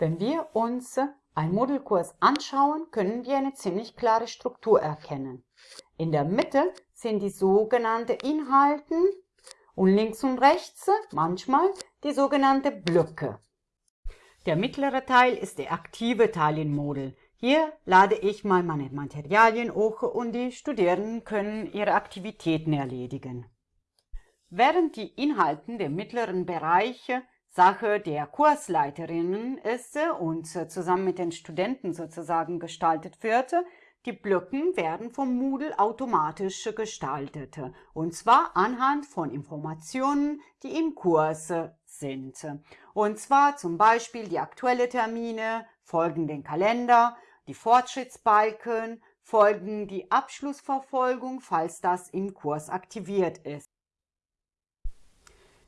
Wenn wir uns einen Moodle-Kurs anschauen, können wir eine ziemlich klare Struktur erkennen. In der Mitte sind die sogenannten Inhalten und links und rechts manchmal die sogenannten Blöcke. Der mittlere Teil ist der aktive Teil in Moodle. Hier lade ich mal meine Materialien hoch und die Studierenden können ihre Aktivitäten erledigen. Während die Inhalten der mittleren Bereiche Sache der Kursleiterinnen ist und zusammen mit den Studenten sozusagen gestaltet wird, die Blöcken werden vom Moodle automatisch gestaltet, und zwar anhand von Informationen, die im Kurs sind. Und zwar zum Beispiel die aktuellen Termine, folgen den Kalender, die Fortschrittsbalken, folgen die Abschlussverfolgung, falls das im Kurs aktiviert ist.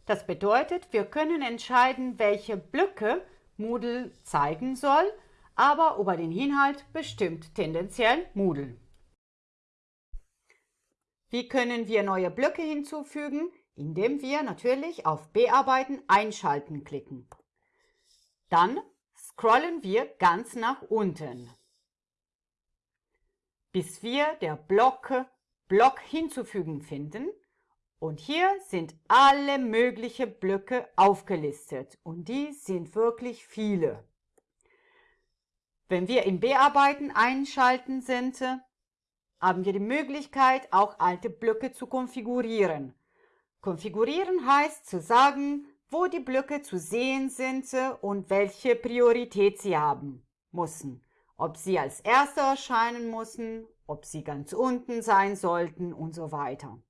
Das bedeutet, wir können entscheiden, welche Blöcke Moodle zeigen soll, aber über den Inhalt bestimmt tendenziell Moodle. Wie können wir neue Blöcke hinzufügen? Indem wir natürlich auf Bearbeiten einschalten klicken. Dann scrollen wir ganz nach unten, bis wir der Block Block hinzufügen finden und hier sind alle möglichen Blöcke aufgelistet und die sind wirklich viele. Wenn wir im Bearbeiten einschalten sind, haben wir die Möglichkeit, auch alte Blöcke zu konfigurieren. Konfigurieren heißt zu sagen, wo die Blöcke zu sehen sind und welche Priorität sie haben müssen. Ob sie als Erster erscheinen müssen, ob sie ganz unten sein sollten und so weiter.